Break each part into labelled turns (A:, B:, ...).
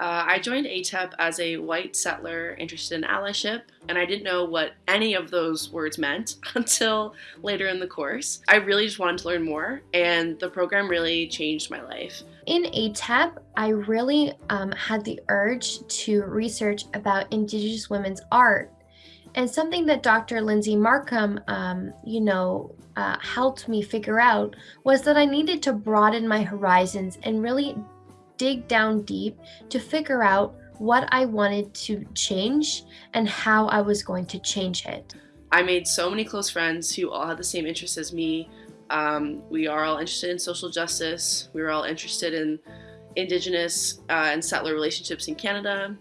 A: Uh, I joined ATEP as a white settler interested in allyship, and I didn't know what any of those words meant until later in the course. I really just wanted to learn more, and the program really changed my life.
B: In ATEP, I really um, had the urge to research about Indigenous women's art. And something that Dr. Lindsay Morcom, um, you know, uh, helped me figure out was that I needed to broaden my horizons and really dig down deep to figure out what I wanted to change and how I was going to change it.
A: I made so many close friends who all had the same interests as me. Um, we are all interested in social justice. We were all interested in Indigenous uh, and settler relationships in Canada.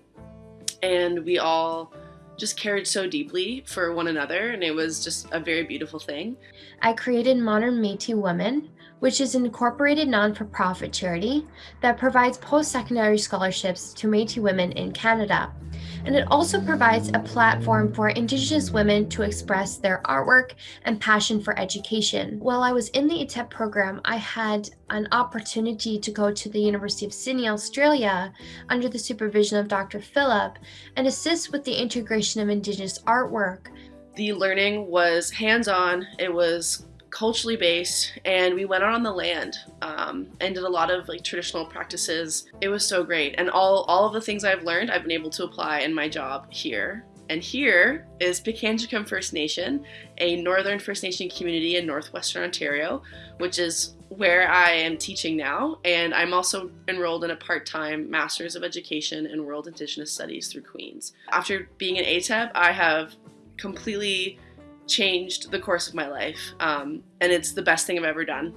A: And we all just cared so deeply for one another, and it was just a very beautiful thing.
B: I created Modern Métis Women, which is an incorporated non-for-profit charity that provides post-secondary scholarships to Métis women in Canada. And it also provides a platform for Indigenous women to express their artwork and passion for education. While I was in the ATEP program, I had an opportunity to go to the University of Sydney, Australia, under the supervision of Dr. Phillip, and assist with the integration of Indigenous artwork.
A: The learning was hands-on, it was culturally based and we went out on the land um, and did a lot of like traditional practices. It was so great and all, all of the things I've learned I've been able to apply in my job here. And here is Pikangikum First Nation, a Northern First Nation community in Northwestern Ontario, which is where I am teaching now. And I'm also enrolled in a part-time Master's of Education in World Indigenous Studies through Queen's. After being in ATEP, I have completely changed the course of my life. Um, and it's the best thing I've ever done.